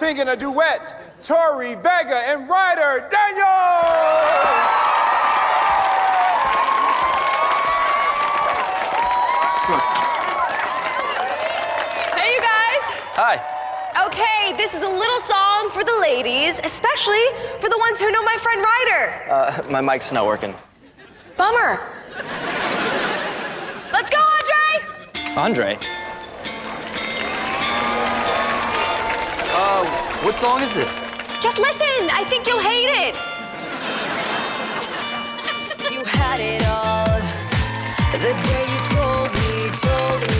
singing a duet, Tori Vega and Ryder Daniels. Hey, you guys. Hi. Okay, this is a little song for the ladies, especially for the ones who know my friend Ryder. Uh, my mic's not working. Bummer. Let's go, Andre! Andre? What song is this? Just listen. I think you'll hate it. You had it all the day you told me, told me you want